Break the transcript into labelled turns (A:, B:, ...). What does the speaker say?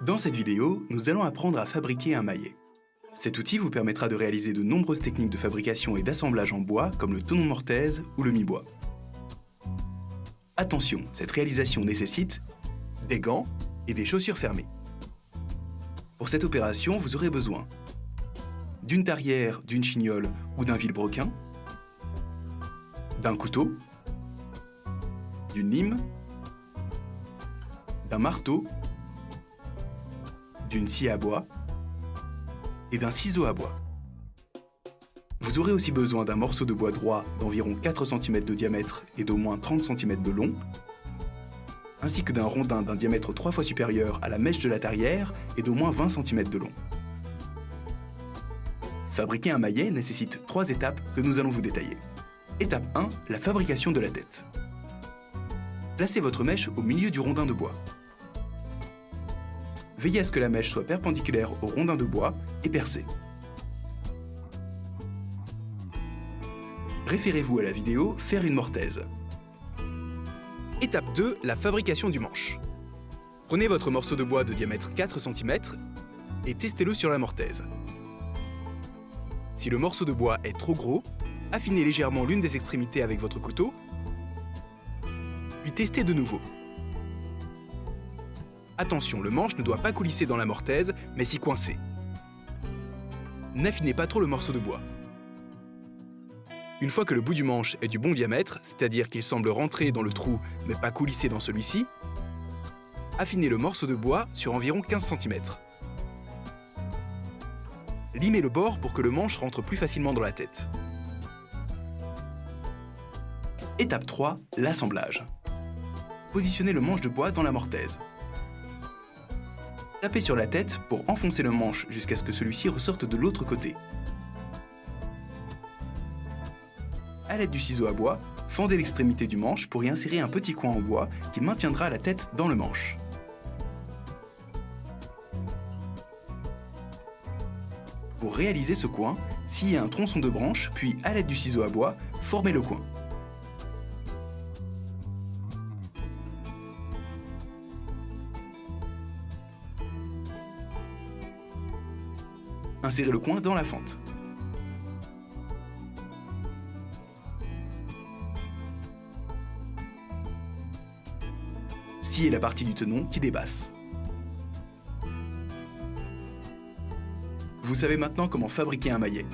A: Dans cette vidéo, nous allons apprendre à fabriquer un maillet. Cet outil vous permettra de réaliser de nombreuses techniques de fabrication et d'assemblage en bois comme le tonon mortaise ou le mi-bois. Attention, cette réalisation nécessite des gants et des chaussures fermées. Pour cette opération, vous aurez besoin d'une tarière, d'une chignole ou d'un vilebrequin, d'un couteau, d'une lime, d'un marteau, d'une scie à bois et d'un ciseau à bois. Vous aurez aussi besoin d'un morceau de bois droit d'environ 4 cm de diamètre et d'au moins 30 cm de long, ainsi que d'un rondin d'un diamètre 3 fois supérieur à la mèche de la tarière et d'au moins 20 cm de long. Fabriquer un maillet nécessite trois étapes que nous allons vous détailler. Étape 1, la fabrication de la tête. Placez votre mèche au milieu du rondin de bois. Veillez à ce que la mèche soit perpendiculaire au rondin de bois et percée. Référez-vous à la vidéo « Faire une mortaise ». Étape 2, la fabrication du manche. Prenez votre morceau de bois de diamètre 4 cm et testez-le sur la mortaise. Si le morceau de bois est trop gros, affinez légèrement l'une des extrémités avec votre couteau, puis testez de nouveau. Attention, le manche ne doit pas coulisser dans la mortaise, mais s'y coincer. N'affinez pas trop le morceau de bois. Une fois que le bout du manche est du bon diamètre, c'est-à-dire qu'il semble rentrer dans le trou mais pas coulisser dans celui-ci, affinez le morceau de bois sur environ 15 cm. Limez le bord pour que le manche rentre plus facilement dans la tête. Étape 3, l'assemblage. Positionnez le manche de bois dans la mortaise. Tapez sur la tête pour enfoncer le manche jusqu'à ce que celui-ci ressorte de l'autre côté. A l'aide du ciseau à bois, fendez l'extrémité du manche pour y insérer un petit coin en bois qui maintiendra la tête dans le manche. Pour réaliser ce coin, sciez un tronçon de branche, puis à l'aide du ciseau à bois, formez le coin. Insérez le coin dans la fente. Sciez la partie du tenon qui dépasse. Vous savez maintenant comment fabriquer un maillet.